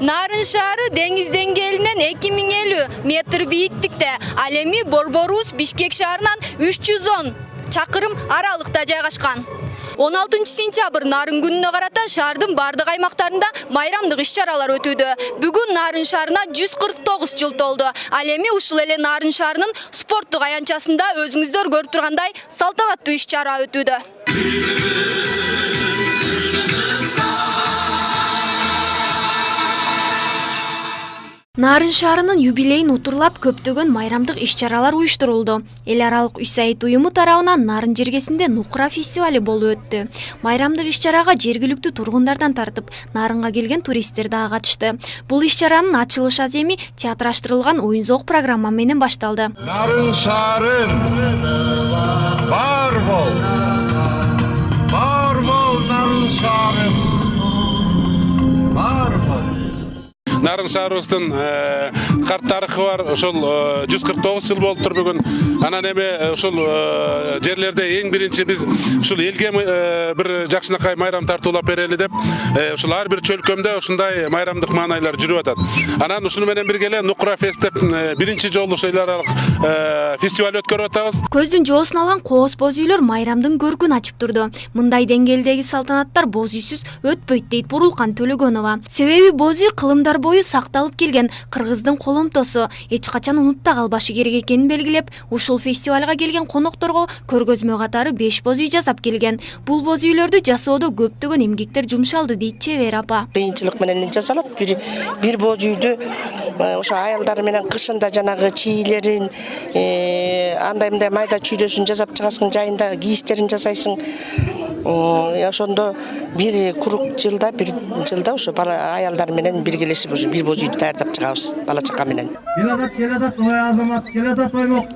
нарын деңгээлинен эки миң элүү метр бийиктикте ал эми борборубуз бишкек жүз он чакырым аралыкта жайгашкан 16 сентябрь нарын күнүнө карата шаардын бардык аймактарында майрамдык иш өтүүдө бүгүн нарын шаарына 149 жыл толду ал эми ушул нарын шаарынын спорттук аянтчасында өзүңүздөр көрүп тургандай салтанаттуу иш чара өтүүдө Нарын шаарынын юбилейин утурлап көптөгөн майрамдык иш чаралар уюштурулду. Эл аралык уюму тарабынан Нарын жергесинде Нукра фестивали болуп өттү. Майрамдык иш чарага жергиликтүү тартып, Нарынга келген туристтер дагы катышты. Бул иш чаранын ачылыш аземи театраштырылган оюн зоок программа менен башталды. Нарын шаарым бар бол. Бар бол нарын шаарым. Нарын шаарыбыздын карт тарыхы бар ошол жүз кырк тогуз жыл болуптур бүгүн анан эми ушул жерлерде эң биринчи биз ушул элге бир жакшынакай майрам тартуулап берели деп ушул ар бир чөлкөмдө ушундай майрамдык маанайлар жүрүп атат анан ушуну менен бирге эле нукра фест деп биринчи жолу ушул эл аралык фестиваль өткөрүп атабыз Көздүн жоосун алган кооз боз үйлөр майрамдын көркүн ачып турду. Мындай деңгээлдеги салтанаттар боз үйсүз өтпөйт дейт Бурулкан Төлөгөнова. Себеби боз үй кылымдар бою сакталып келген кыргыздын коломтосу эч качан унутта калбашы керек экенин белгилеп, ушул фестивалга келген конокторго көргөзмө катары 5 боз үй жасап келген. Бул боз үйлөрдү жасоодо көптөгөн эмгектер жумшалды дейт Чебер апа. кыйынчылык менен жасалат бир бир боз үйдү э, ошо аялдар менен кышында жанагы чийлерин э, андай мындай майда чүйдөсүн жасап чыгасың жайында кийистерин жасайсың ошондо бир курук жылда бир жылда ошо бала аялдар менен биргелешип ошо бир боз үйдү даярдап чыгабыз бала чака менен Келатат, келатат, ой азамат, келатат оймок.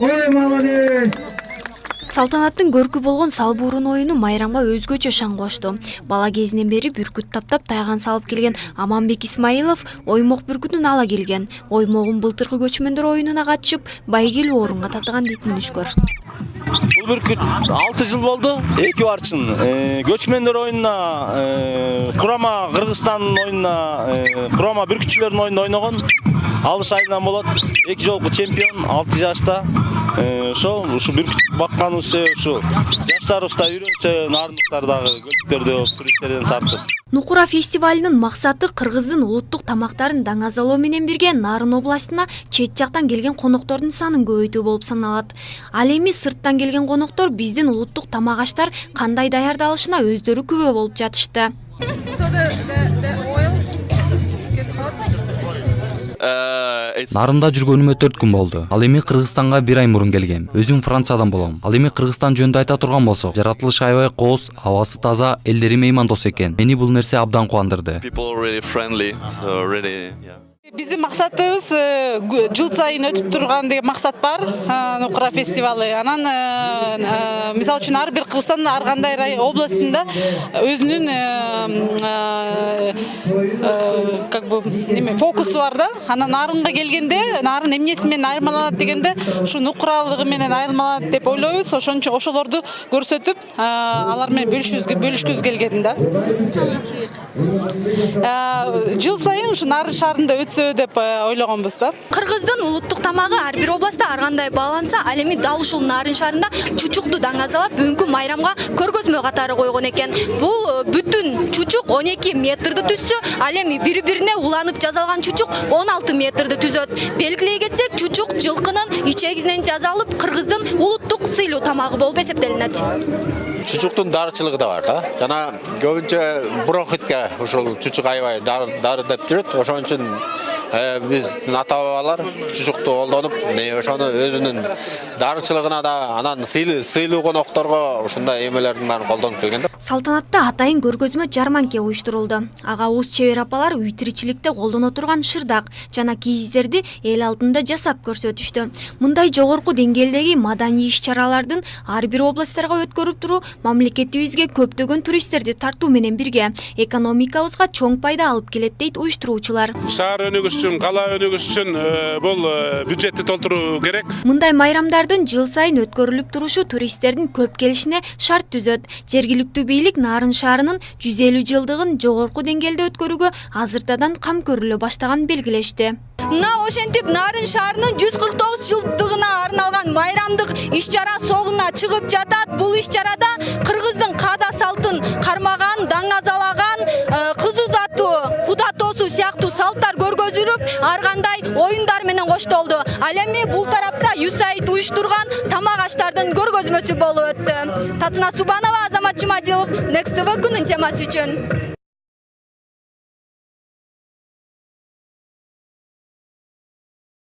Ой, молодец! Салтанаттын көркү болгон салбуурун оюну майрамга өзгөчө шаң кошту. Бала кезинен бери бүркүт таптап тайган салып келген Аманбек Исмаилов оймок бүркүтүн ала келген. Оймогун былтыркы көчмөндөр оюнуна катышып, байгелүү орунга татыган дейт мүнүшкөр. Бул бүркүт 6 жыл болду. Эки барчын. Көчмөндөр оюнуна, Курама Кыргызстандын оюнуна, Курама бүркүтчүлөрдүн оюнунда ойногон. Алыш айынан болот. Эки жолку чемпион 6 жашта. Э, Ошол ушу бүркүт бакканыбыз себеп ушу жаштарыбыз да үйрөнсө, нарындыктар дагы көлүктөрдө туристтерден тартып. Нукура фестивалынын максаты кыргыздын улуттук тамактарын даңазалоо менен бирге Нарын областына чет жактан келген коноктордун санын көбөйтүү болуп саналат. Ал эми сырттан келген коноктор биздин улуттук тамак аштар кандай даярдалышына өздөрү күбө болуп жатышты. Нарында жүргөнүмө төрт күн болду. Ал эми кыргызстанга бир ай мурун келгем өзүм франциядан болом. Ал эми кыргызстан жөнүндө айта турган болсок жаратылышы аябай кооз абасы таза элдери меймандос экен мени бул нерсе абдан кубандырды. Биздин максатыбыз э, жыл сайын өтүп турган деген максат бар. Э, нукура фестивалы анан э, мисалы үчүн ар бир кыргызстандын ар кандай рай- областында өзүнүн э, э, э, как бы неме фокусу бар да. Анан нарынга келгенде нарын эмнеси менен айырмаланат дегенде ушу нукуралыгы менен айырмаланат деп ойлойбуз ошон үчүн ошолорду көрсөтүп алар менен бөлүшүүбүз бөлүшкүбүз келген да. Жыл сайын ушу нарын шаарында өтсө деп э, ойлогонбуз да Кыргыздын улуттук тамагы ар бир областта ар кандай бааланса, ал эми дал ушул Нарын шаарында чучукту даңазалап бүгүнкү майрамга көргөзмө катары койгон экен. Бул э, бүтүн чучук 12 метрди түзсө, ал эми бири-бирине уланып жасалган чучук 16 метрди түзөт. Белгилей кетсек, чучук жылкынын ичегинен жасалып кыргыздын улуттук сыйлуу тамагы болуп эсептелинет. чучуктун дарычылыгы да бар да жана көбүнчө бронхитке ушул чучук аябай дары деп жүрөт ошон үчүн биздин ата бабалар чучукту колдонуп ошону өзүнүн дарычылыгына да анан сыйлуу конокторго ушундай эмелердин баарын колдонуп келген да Салтанатта атайын көргөзмө жарманке уюштурулду. Ага уз чебер апалар үй тиричиликте колдоно турган шырдак жана кийиздерди эл алдында жасап көрсөтүштү. Мындай жогорку деңгээлдеги маданий иш-чаралардын ар бир областтарга өткөрүп туруу мамлекетибизге көптөгөн туристтерди тартуу менен бирге экономикабызга чоң пайда алып келет дейт уюштуруучулар. шаар өнүгүшү үчүн кала өнүгүшү үчүн э, бул э, бюджетти толтуруу керек мындай майрамдардын жыл сайын өткөрүлүп турушу туристтердин көп келишине шарт түзөт жергиликтүү бийлик нарын шаарынын жүз элүү жылдыгын жогорку деңгээлде өткөрүүгө азыртадан кам көрүлө баштаганын белгилешти. Мына ошентип нарын шаарынын жүз кырк тогуз жылдыгына арналган майрамдык иш чара соңуна чыгып жатат. Бул иш чарада кыргыздын каада салтын кармаган даңазалаган э, кыз узатуу куда тосуу сыяктуу салттар көргөзүлүп ар кандай оюндар менен коштолду. Ал эми бул тарапта уюштурган тамак аштардын көргөзмөсү болуп өттү. Татына субанова азамат жумадилов next tv күнүн темасы үчүн.